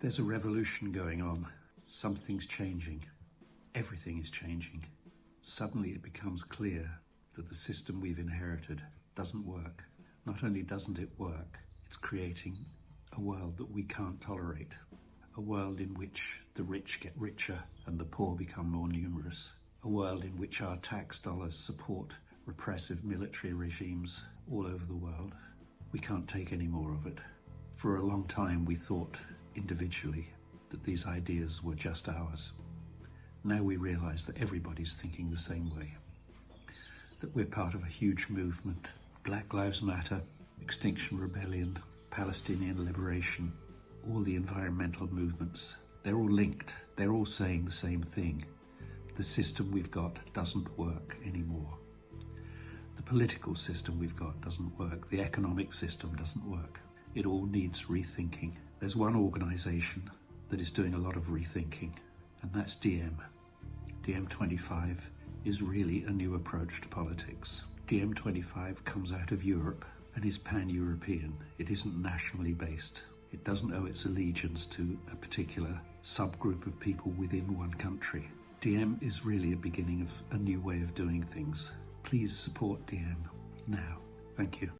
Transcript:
There's a revolution going on. Something's changing. Everything is changing. Suddenly it becomes clear that the system we've inherited doesn't work. Not only doesn't it work, it's creating a world that we can't tolerate. A world in which the rich get richer and the poor become more numerous. A world in which our tax dollars support repressive military regimes all over the world. We can't take any more of it. For a long time we thought individually that these ideas were just ours. Now we realise that everybody's thinking the same way. That we're part of a huge movement. Black Lives Matter, Extinction Rebellion, Palestinian Liberation, all the environmental movements, they're all linked. They're all saying the same thing. The system we've got doesn't work anymore. The political system we've got doesn't work. The economic system doesn't work. It all needs rethinking. There's one organisation that is doing a lot of rethinking, and that's DiEM. DiEM25 is really a new approach to politics. DiEM25 comes out of Europe and is pan-European. It isn't nationally based. It doesn't owe its allegiance to a particular subgroup of people within one country. DiEM is really a beginning of a new way of doing things. Please support DiEM now. Thank you.